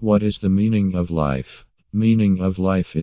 What is the meaning of life? Meaning of life is